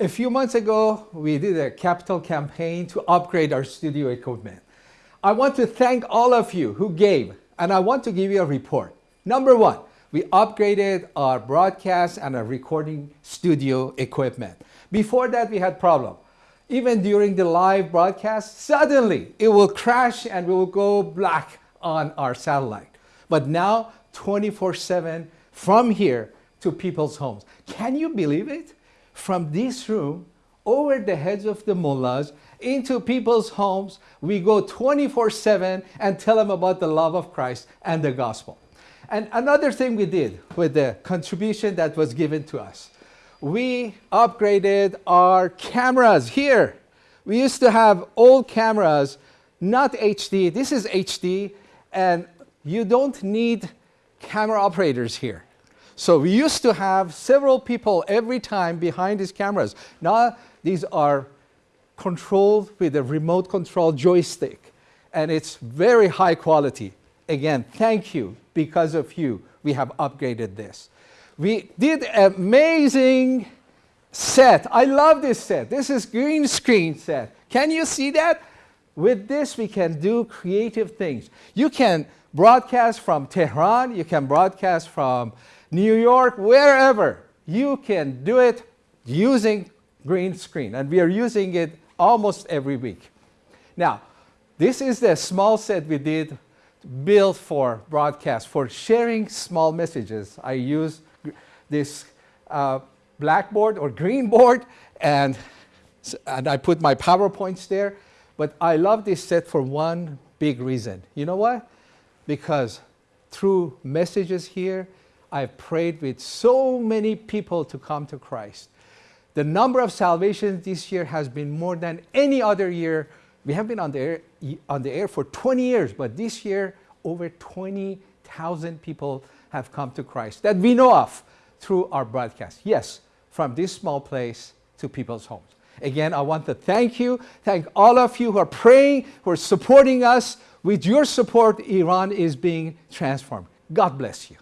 A few months ago, we did a capital campaign to upgrade our studio equipment. I want to thank all of you who gave, and I want to give you a report. Number one, we upgraded our broadcast and our recording studio equipment. Before that, we had problem. Even during the live broadcast, suddenly it will crash and we will go black on our satellite. But now, 24-7 from here to people's homes. Can you believe it? From this room over the heads of the mullahs into people's homes. We go 24-7 and tell them about the love of Christ and the gospel. And another thing we did with the contribution that was given to us, we upgraded our cameras here. We used to have old cameras, not HD. This is HD, and you don't need camera operators here. So we used to have several people every time behind these cameras. Now these are controlled with a remote control joystick and it's very high quality. Again, thank you. Because of you, we have upgraded this. We did amazing set. I love this set. This is green screen set. Can you see that? With this, we can do creative things. You can broadcast from Tehran. You can broadcast from New York, wherever, you can do it using green screen. And we are using it almost every week. Now, this is the small set we did built for broadcast. For sharing small messages, I use this uh, blackboard or green board and, and I put my PowerPoints there. But I love this set for one big reason. You know what? Because through messages here, I've prayed with so many people to come to Christ. The number of salvations this year has been more than any other year. We have been on the air, on the air for 20 years, but this year over 20,000 people have come to Christ that we know of through our broadcast. Yes, from this small place to people's homes. Again, I want to thank you, thank all of you who are praying, who are supporting us. With your support, Iran is being transformed. God bless you.